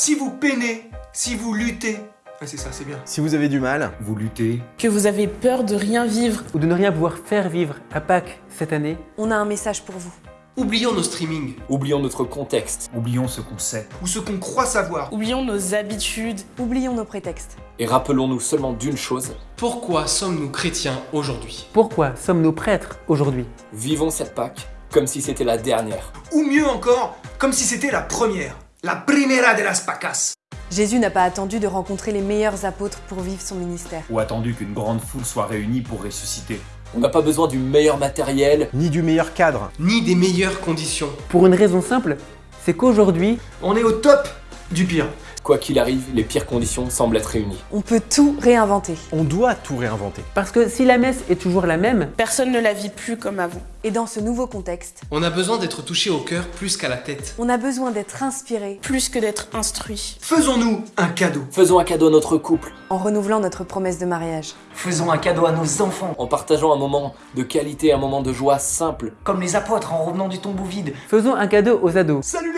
Si vous peinez, si vous luttez, c'est ça, c'est bien. Si vous avez du mal, Vous luttez, que vous avez peur de rien vivre, ou de ne rien pouvoir faire vivre à Pâques cette année, On a un message pour vous. Oublions nos streamings, Oublions notre contexte oublions ce qu'on sait. ou ce qu'on croit savoir. oublions nos habitudes, Oublions nos prétextes. et rappelons-nous seulement d'une chose, Pourquoi sommes-nous chrétiens aujourd'hui? Pourquoi sommes-nous prêtres aujourd'hui? Vivons cette Pâque comme si c'était la dernière. Ou mieux encore, comme si c'était la première. La primera de las pacas. Jésus n'a pas attendu de rencontrer les meilleurs apôtres pour vivre son ministère. Ou attendu qu'une grande foule soit réunie pour ressusciter. On n'a pas besoin du meilleur matériel, ni du meilleur cadre. Ni des meilleures conditions. Pour une raison simple, c'est qu'aujourd'hui, On est au top du pire. Quoi qu'il arrive, les pires conditions semblent être réunies. On peut tout réinventer. On doit tout réinventer. parce que si la messe est toujours la même, personne ne la vit plus comme avant. Et dans ce nouveau contexte, On a besoin d'être touché au cœur plus qu'à la tête. on a besoin d'être inspiré Plus que d'être instruit. Faisons-nous un cadeau. Faisons un cadeau à notre couple, en renouvelant notre promesse de mariage. Faisons un cadeau à nos enfants, en partageant un moment de qualité, un moment de joie simple, comme les apôtres en revenant du tombeau vide. faisons un cadeau aux ados. Salut les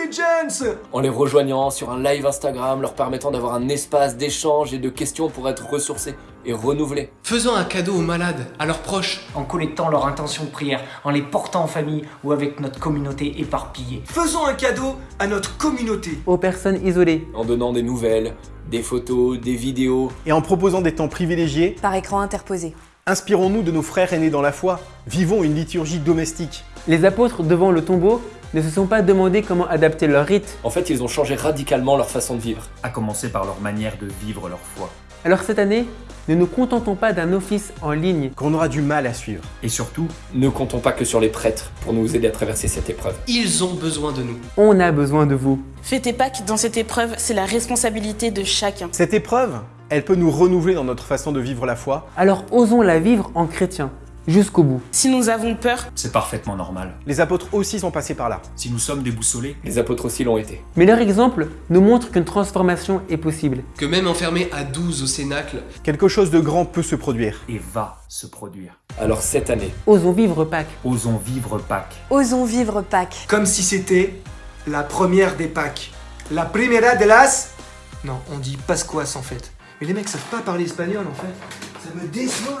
en les rejoignant sur un live Instagram, leur permettant d'avoir un espace d'échange et de questions pour être ressourcés et renouvelés. Faisons un cadeau aux malades, à leurs proches. en collectant leurs intentions de prière, en les portant en famille ou avec notre communauté éparpillée. Faisons un cadeau à notre communauté. aux personnes isolées, En donnant des nouvelles, des photos, des vidéos, Et en proposant des temps privilégiés, Par écran interposé. inspirons-nous de nos frères aînés dans la foi. Vivons une liturgie domestique. les apôtres devant le tombeau ne se sont pas demandé comment adapter leur rite. en fait ils ont changé radicalement leur façon de vivre. À commencer par leur manière de vivre leur foi. Alors cette année, ne nous contentons pas d'un office en ligne. Qu'on aura du mal à suivre. Et surtout, Ne comptons pas que sur les prêtres pour nous aider à traverser cette épreuve. Ils ont besoin de nous. On a besoin de vous. Fêter Pâques dans cette épreuve, c'est la responsabilité de chacun. Cette épreuve, elle peut nous renouveler dans notre façon de vivre la foi. Alors osons la vivre en chrétien, jusqu'au bout. Si nous avons peur, c'est parfaitement normal. Les apôtres aussi sont passés par là. Si nous sommes déboussolés, Les apôtres aussi l'ont été. Mais leur exemple nous montre qu'une transformation est possible. Que même enfermés à 12 au Cénacle, Quelque chose de grand peut se produire. et va se produire. Alors cette année, Osons vivre Pâques. Osons vivre Pâques. Osons vivre Pâques. comme si c'était la première des Pâques. La primera de las... Non, on dit Pascuas en fait. Mais les mecs savent pas parler espagnol en fait. Ça me déçoit.